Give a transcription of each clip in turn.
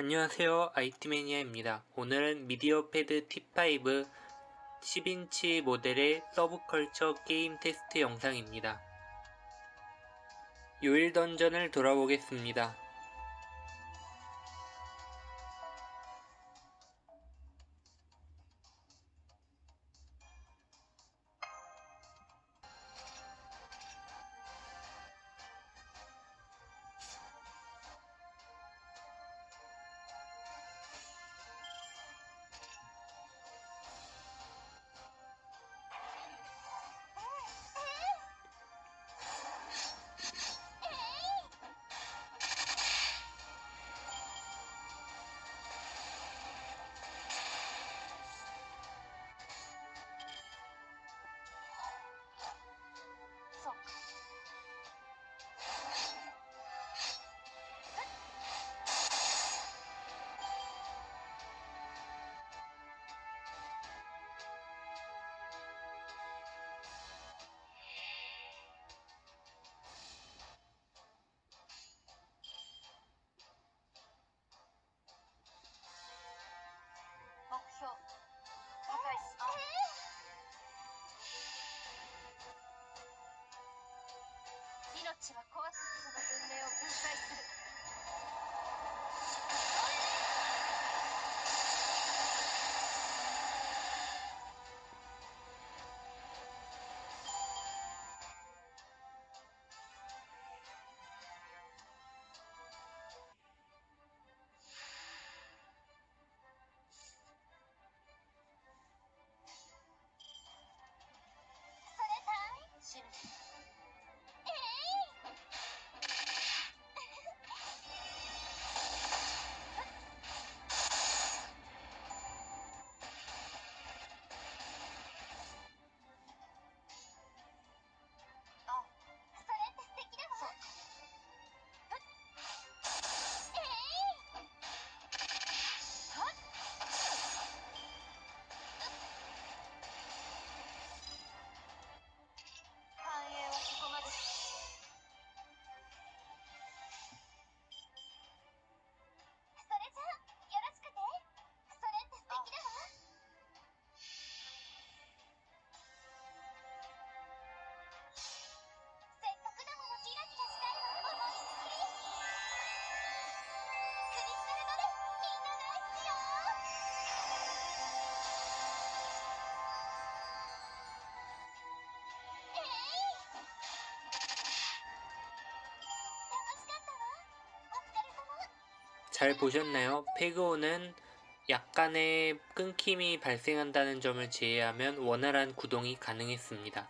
안녕하세요 아이티매니아입니다. 오늘은 MediaPad T5 10인치 모델의 서브컬처 게임 테스트 영상입니다. 요일 던전을 돌아보겠습니다. たちは壊すその文明を分解する。 잘 보셨나요? 페그오는 약간의 끊김이 발생한다는 점을 제외하면 원활한 구동이 가능했습니다.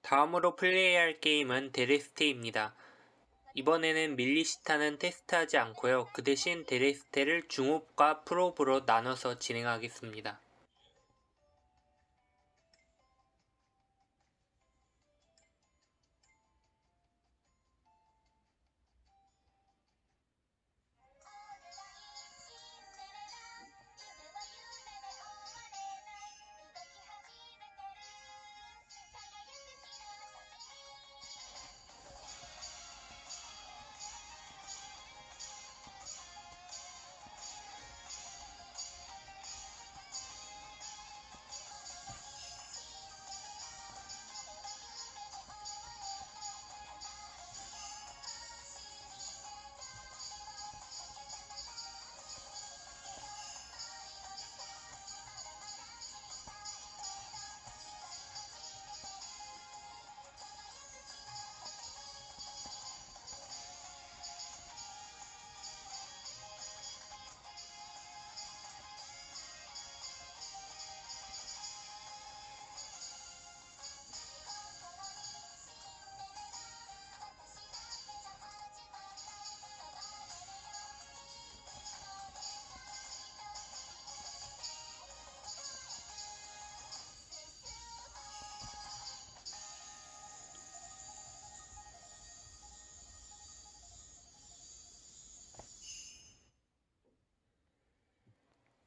다음으로 플레이할 게임은 데레스테입니다. 이번에는 밀리시타는 테스트하지 않고요. 그 대신 데레스테를 중옵과 프로브로 나눠서 진행하겠습니다.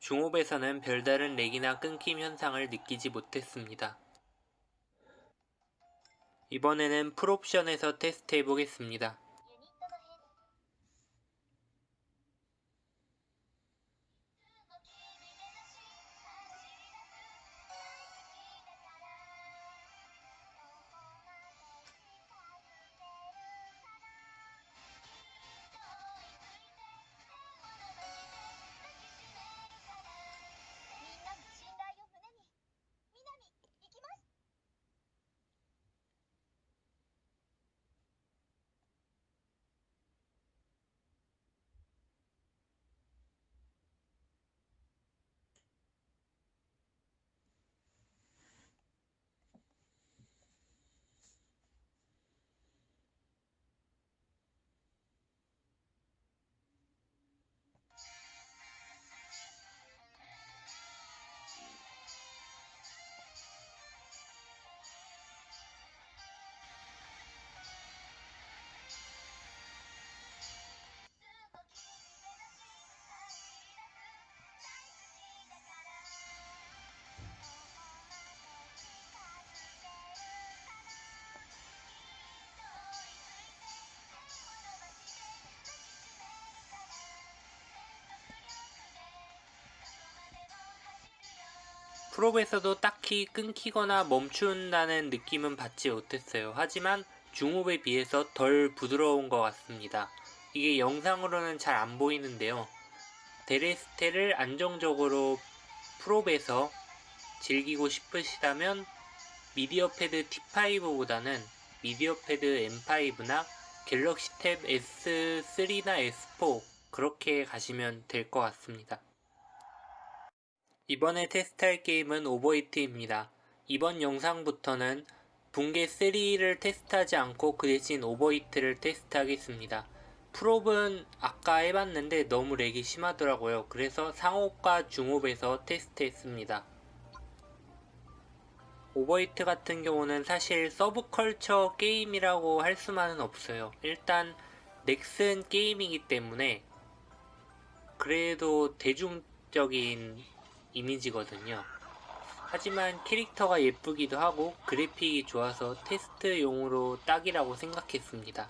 중옵에서는 별다른 렉이나 끊김 현상을 느끼지 못했습니다. 이번에는 풀옵션에서 테스트 해보겠습니다. 프롭에서도 딱히 끊기거나 멈춘다는 느낌은 받지 못했어요. 하지만 중업에 비해서 덜 부드러운 것 같습니다. 이게 영상으로는 잘 안 보이는데요. 데레스테를 안정적으로 프롭에서 즐기고 싶으시다면 미디어 패드 T5보다는 미디어 패드 M5나 갤럭시 탭 S3나 S4 그렇게 가시면 될 것 같습니다. 이번에 테스트할 게임은 오버히트입니다. 이번 영상부터는 붕괴 3를 테스트하지 않고 그 대신 오버히트를 테스트하겠습니다. 프롭은 아까 해봤는데 너무 lag이 심하더라고요. 그래서 상업과 중업에서 테스트했습니다. 오버히트 같은 경우는 사실 서브컬처 게임이라고 할 수만은 없어요. 일단 넥슨 게임이기 때문에 그래도 대중적인 이미지거든요. 하지만 캐릭터가 예쁘기도 하고 그래픽이 좋아서 테스트용으로 딱이라고 생각했습니다.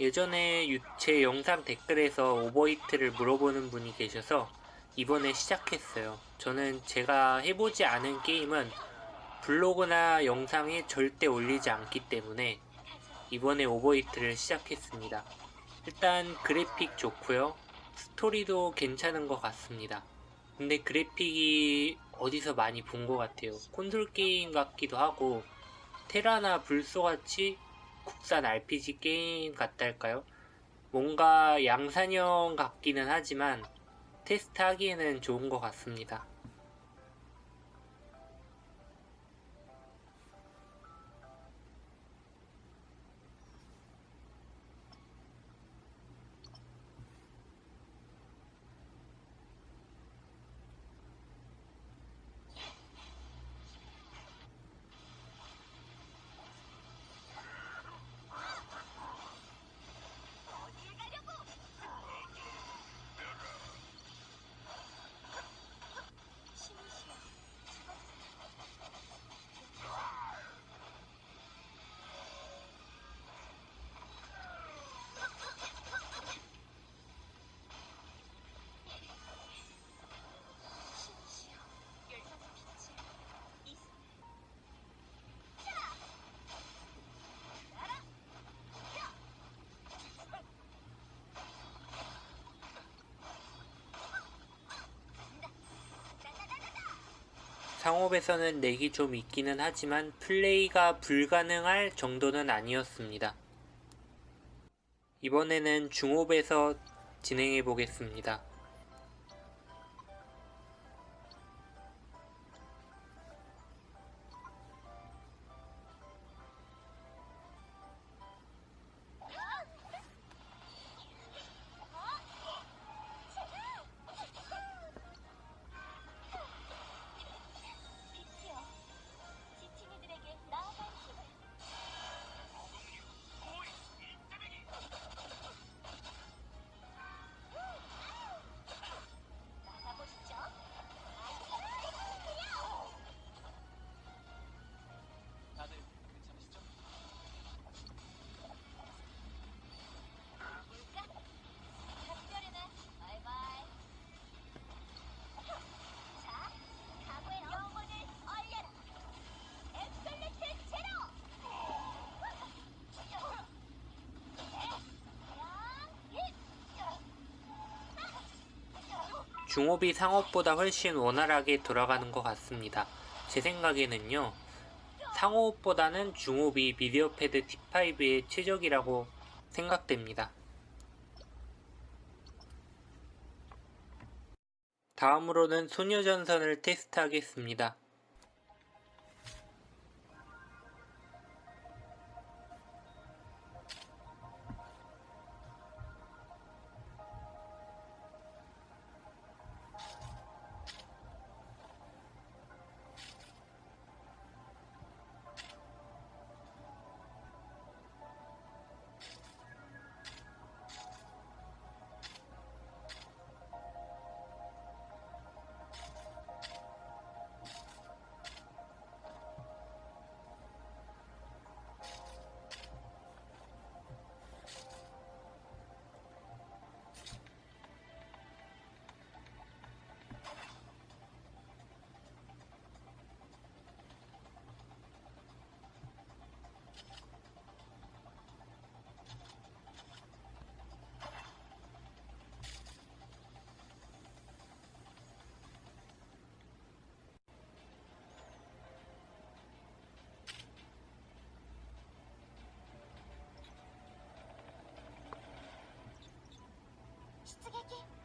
예전에 유- 제 영상 댓글에서 오버히트를 물어보는 분이 계셔서 이번에 시작했어요. 저는 제가 해보지 않은 게임은 블로그나 영상에 절대 올리지 않기 때문에 이번에 오버히트를 시작했습니다. 일단 그래픽 좋고요. 스토리도 괜찮은 것 같습니다. 근데 그래픽이 어디서 많이 본 것 같아요. 콘솔 게임 같기도 하고 테라나 불소같이 국산 RPG 게임 같달까요? 뭔가 양산형 같기는 하지만 테스트하기에는 좋은 것 같습니다. 상업에서는 렉이 좀 있기는 하지만 플레이가 불가능할 정도는 아니었습니다. 이번에는 중업에서 진행해 보겠습니다. 중업이 상업보다 훨씬 원활하게 돌아가는 것 같습니다. 제 생각에는요. 상업보다는 중업이 미디어 패드 T5의 최적이라고 생각됩니다. 다음으로는 소녀전선을 테스트하겠습니다. 出撃。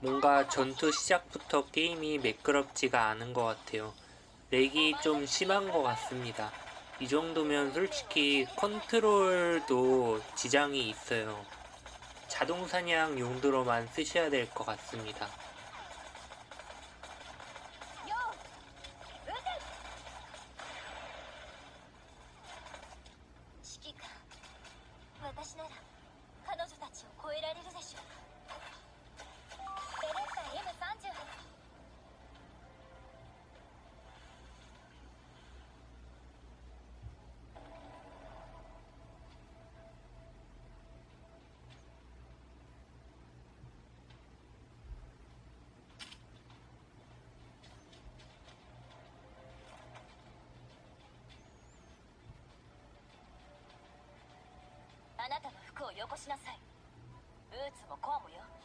뭔가 전투 시작부터 게임이 매끄럽지가 않은 것 같아요. 렉이 좀 심한 것 같습니다. 이 정도면 솔직히 컨트롤도 지장이 있어요. 자동사냥 용도로만 쓰셔야 될 것 같습니다. をよこしなさい。ブーツもコアもよ。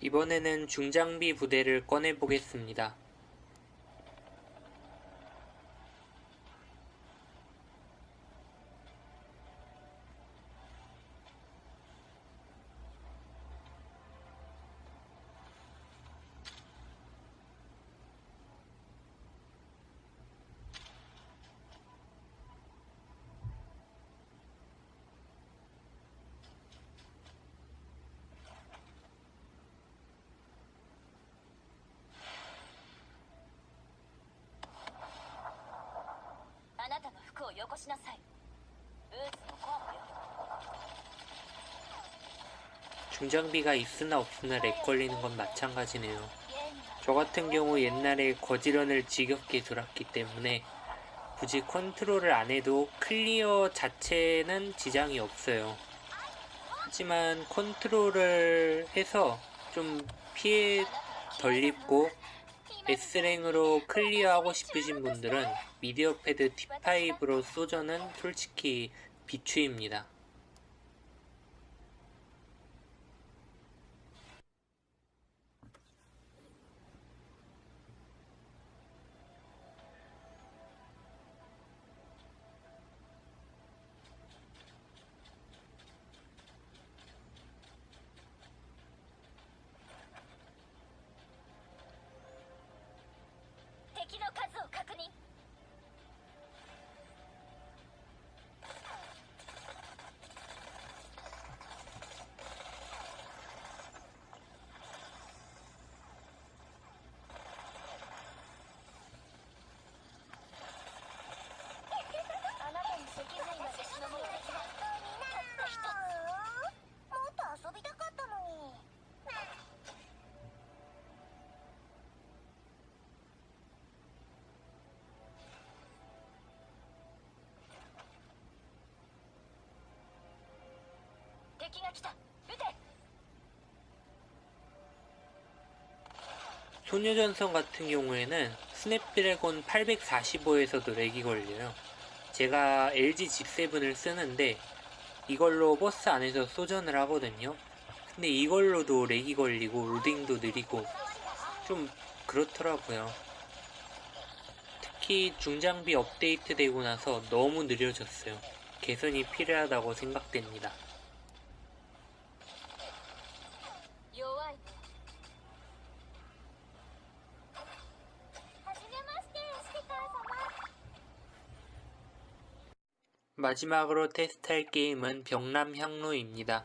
이번에는 중장비 부대를 꺼내보겠습니다. こしなさいブーツもコアもよ 중장비가 있으나 없으나 렉 걸리는 건 마찬가지네요. ゲームは 저 같은 경우 옛날에 거지런을 지겹게 돌았기 때문에 굳이 컨트롤을 안 해도 클리어 자체는 지장이 없어요. 하지만 컨트롤을 해서 좀 피해 덜 입고 S랭으로 클리어하고 싶으신 분들은 미디어 패드 T5로 쏘저는 솔직히 비추입니다. " 敵が来た撃て 소녀전선 같은 경우에는 스냅드래곤 845에서도 렉이 걸려요. 제가 LG G7을 쓰는데 이걸로 버스 안에서 소전을 하거든요. 근데 이걸로도 렉이 걸리고 로딩도 느리고 좀 그렇더라고요. 특히 중장비 업데이트 되고 나서 너무 느려졌어요. 개선이 필요하다고 생각됩니다. 마지막으로 테스트할 게임은 병남향로입니다.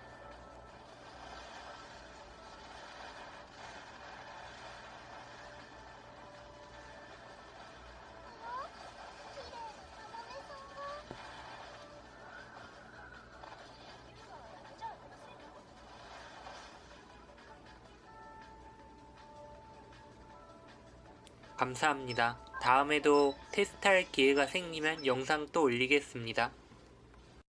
감사합니다. 다음에도 테스트할 기회가 생기면 영상 또 올리겠습니다.